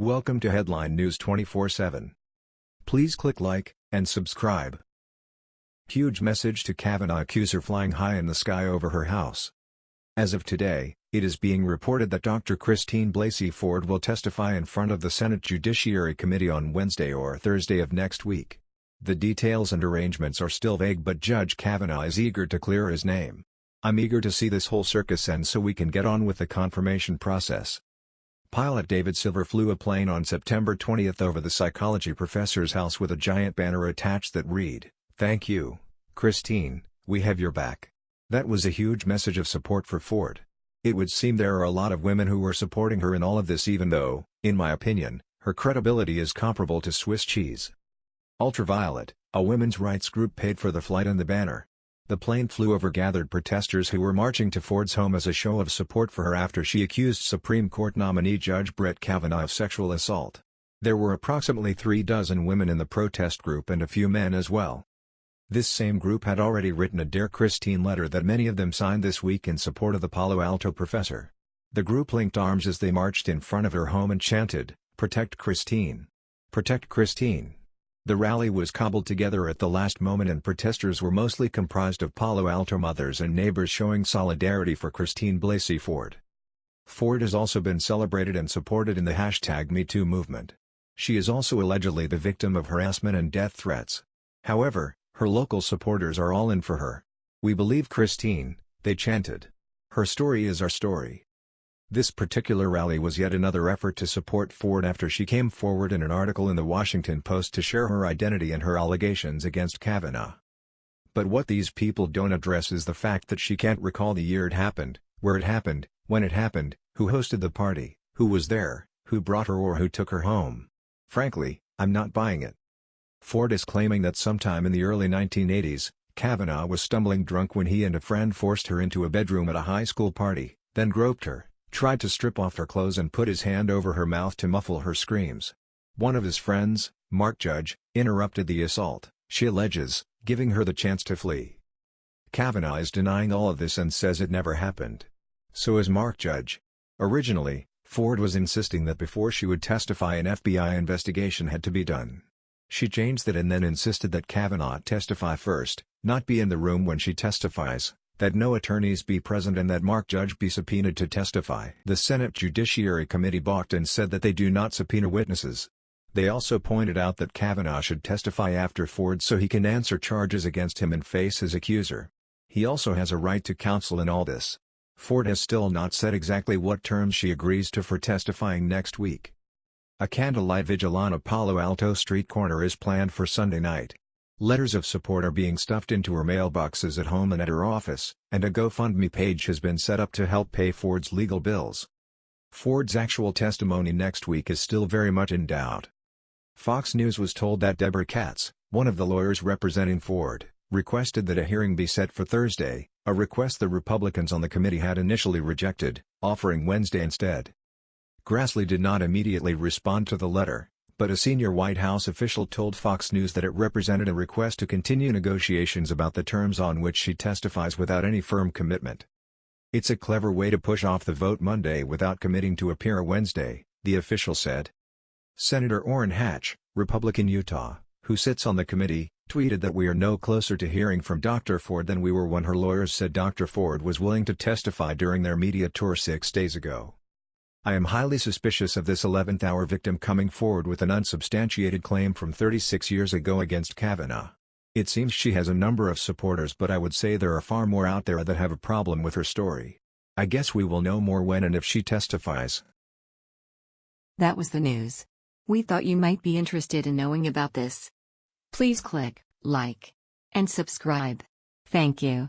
Welcome to Headline News 24/7. Please click like and subscribe. Huge message to Kavanaugh accuser flying high in the sky over her house. As of today, it is being reported that Dr. Christine Blasey Ford will testify in front of the Senate Judiciary Committee on Wednesday or Thursday of next week. The details and arrangements are still vague but Judge Kavanaugh is eager to clear his name. I'm eager to see this whole circus end so we can get on with the confirmation process. Pilot David Silver flew a plane on September 20 over the psychology professor's house with a giant banner attached that read, Thank you, Christine, we have your back. That was a huge message of support for Ford. It would seem there are a lot of women who were supporting her in all of this even though, in my opinion, her credibility is comparable to Swiss cheese. Ultraviolet, a women's rights group paid for the flight and the banner. The plane flew over gathered protesters who were marching to Ford's home as a show of support for her after she accused Supreme Court nominee Judge Brett Kavanaugh of sexual assault. There were approximately three dozen women in the protest group and a few men as well. This same group had already written a Dear Christine letter that many of them signed this week in support of the Palo Alto professor. The group linked arms as they marched in front of her home and chanted, Protect Christine. Protect Christine. The rally was cobbled together at the last moment and protesters were mostly comprised of Palo Alto mothers and neighbors showing solidarity for Christine Blasey Ford. Ford has also been celebrated and supported in the hashtag MeToo movement. She is also allegedly the victim of harassment and death threats. However, her local supporters are all in for her. We believe Christine, they chanted. Her story is our story. This particular rally was yet another effort to support Ford after she came forward in an article in The Washington Post to share her identity and her allegations against Kavanaugh. But what these people don't address is the fact that she can't recall the year it happened, where it happened, when it happened, who hosted the party, who was there, who brought her or who took her home. Frankly, I'm not buying it. Ford is claiming that sometime in the early 1980s, Kavanaugh was stumbling drunk when he and a friend forced her into a bedroom at a high school party, then groped her, tried to strip off her clothes and put his hand over her mouth to muffle her screams. One of his friends, Mark Judge, interrupted the assault, she alleges, giving her the chance to flee. Kavanaugh is denying all of this and says it never happened. So is Mark Judge. Originally, Ford was insisting that before she would testify an FBI investigation had to be done. She changed that and then insisted that Kavanaugh testify first, not be in the room when she testifies that no attorneys be present and that Mark Judge be subpoenaed to testify. The Senate Judiciary Committee balked and said that they do not subpoena witnesses. They also pointed out that Kavanaugh should testify after Ford so he can answer charges against him and face his accuser. He also has a right to counsel in all this. Ford has still not said exactly what terms she agrees to for testifying next week. A candlelight vigil on a Palo Alto street corner is planned for Sunday night. Letters of support are being stuffed into her mailboxes at home and at her office, and a GoFundMe page has been set up to help pay Ford's legal bills. Ford's actual testimony next week is still very much in doubt. Fox News was told that Deborah Katz, one of the lawyers representing Ford, requested that a hearing be set for Thursday, a request the Republicans on the committee had initially rejected, offering Wednesday instead. Grassley did not immediately respond to the letter, but a senior White House official told Fox News that it represented a request to continue negotiations about the terms on which she testifies without any firm commitment. It's a clever way to push off the vote Monday without committing to appear Wednesday, the official said. Senator Orrin Hatch, Republican Utah, who sits on the committee, tweeted that we are no closer to hearing from Dr. Ford than we were when her lawyers said Dr. Ford was willing to testify during their media tour six days ago. I am highly suspicious of this 11th-hour victim coming forward with an unsubstantiated claim from 36 years ago against Kavanaugh. It seems she has a number of supporters but I would say there are far more out there that have a problem with her story. I guess we will know more when and if she testifies. That was the news. We thought you might be interested in knowing about this. Please click like and subscribe. Thank you.